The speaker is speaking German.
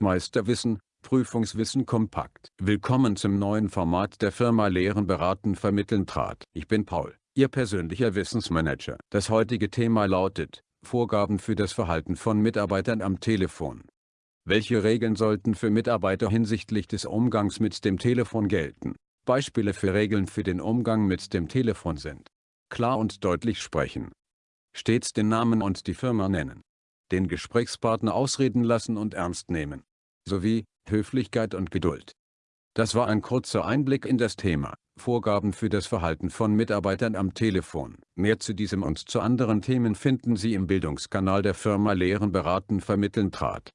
Meisterwissen, Prüfungswissen kompakt. Willkommen zum neuen Format der Firma Lehren beraten vermitteln trat. Ich bin Paul, Ihr persönlicher Wissensmanager. Das heutige Thema lautet, Vorgaben für das Verhalten von Mitarbeitern am Telefon. Welche Regeln sollten für Mitarbeiter hinsichtlich des Umgangs mit dem Telefon gelten? Beispiele für Regeln für den Umgang mit dem Telefon sind Klar und deutlich sprechen. Stets den Namen und die Firma nennen. Den Gesprächspartner ausreden lassen und ernst nehmen. Sowie Höflichkeit und Geduld. Das war ein kurzer Einblick in das Thema, Vorgaben für das Verhalten von Mitarbeitern am Telefon. Mehr zu diesem und zu anderen Themen finden Sie im Bildungskanal der Firma Lehren beraten vermitteln trat.